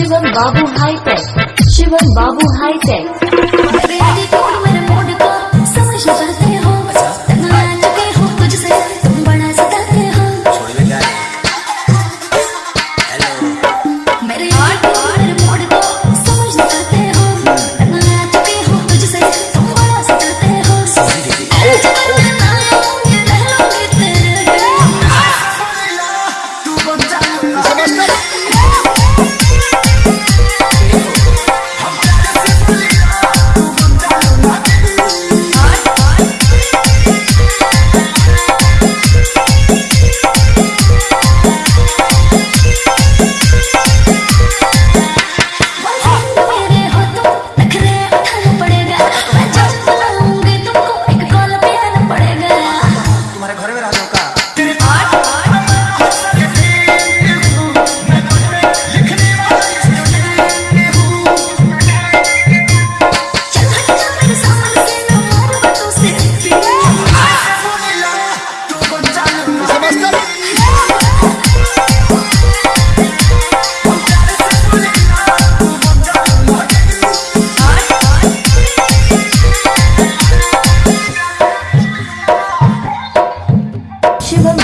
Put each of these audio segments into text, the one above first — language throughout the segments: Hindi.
Shivam Babu hitech Shivam Babu hitech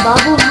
啊不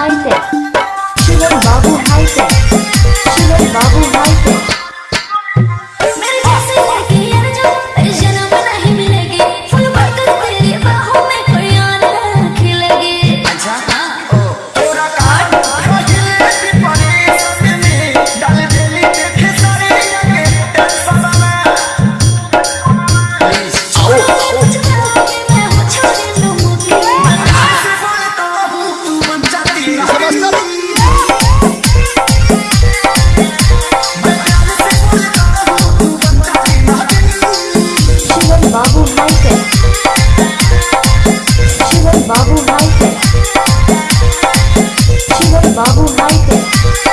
Babu Hiker.